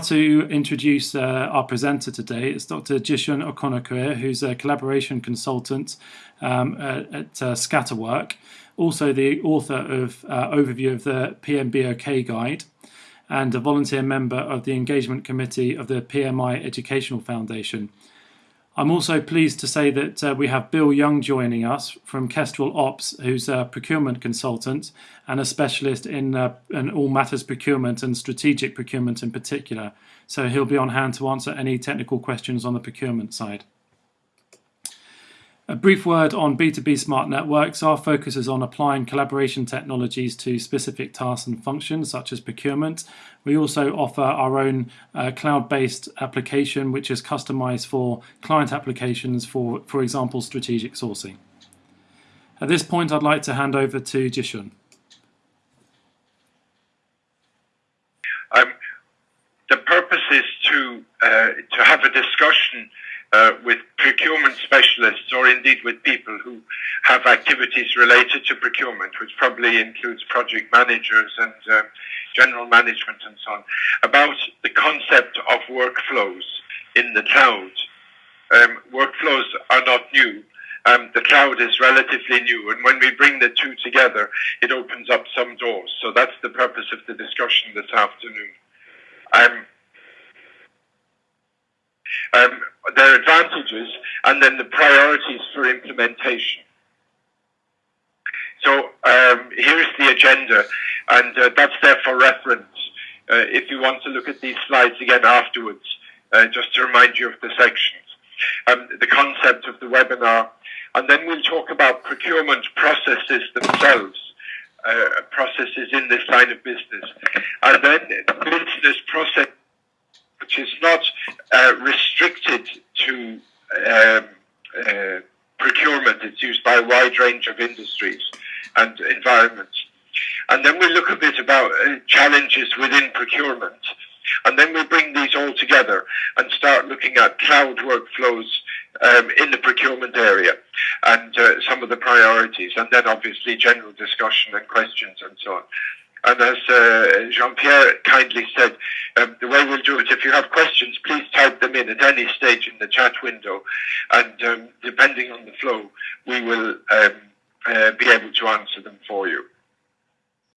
to introduce uh, our presenter today. It's Dr. Jishun Okonokwe, who's a collaboration consultant um, at, at uh, Scatterwork, also the author of uh, overview of the PMBOK guide, and a volunteer member of the engagement committee of the PMI Educational Foundation. I'm also pleased to say that uh, we have Bill Young joining us from Kestrel Ops, who's a procurement consultant and a specialist in, uh, in all matters procurement and strategic procurement in particular. So he'll be on hand to answer any technical questions on the procurement side. A brief word on B2B smart networks. Our focus is on applying collaboration technologies to specific tasks and functions such as procurement. We also offer our own uh, cloud-based application which is customized for client applications for, for example, strategic sourcing. At this point, I'd like to hand over to Jishun. Um, the purpose is to, uh, to have a discussion uh, with procurement specialists or indeed with people who have activities related to procurement, which probably includes project managers and uh, general management and so on, about the concept of workflows in the cloud. Um, workflows are not new. Um, the cloud is relatively new, and when we bring the two together, it opens up some doors. So that's the purpose of the discussion this afternoon. Um, advantages, and then the priorities for implementation. So um, here's the agenda, and uh, that's there for reference. Uh, if you want to look at these slides again afterwards, uh, just to remind you of the sections. Um, the concept of the webinar, and then we'll talk about procurement processes themselves, uh, processes in this line of business, and then business process which is not uh, restricted to um, uh, procurement. It's used by a wide range of industries and environments. And then we look a bit about uh, challenges within procurement. And then we bring these all together and start looking at cloud workflows um, in the procurement area and uh, some of the priorities, and then obviously general discussion and questions and so on. And as uh, Jean-Pierre kindly said, um, the way we'll do it, if you have questions, please type them in at any stage in the chat window. And um, depending on the flow, we will um, uh, be able to answer them for you.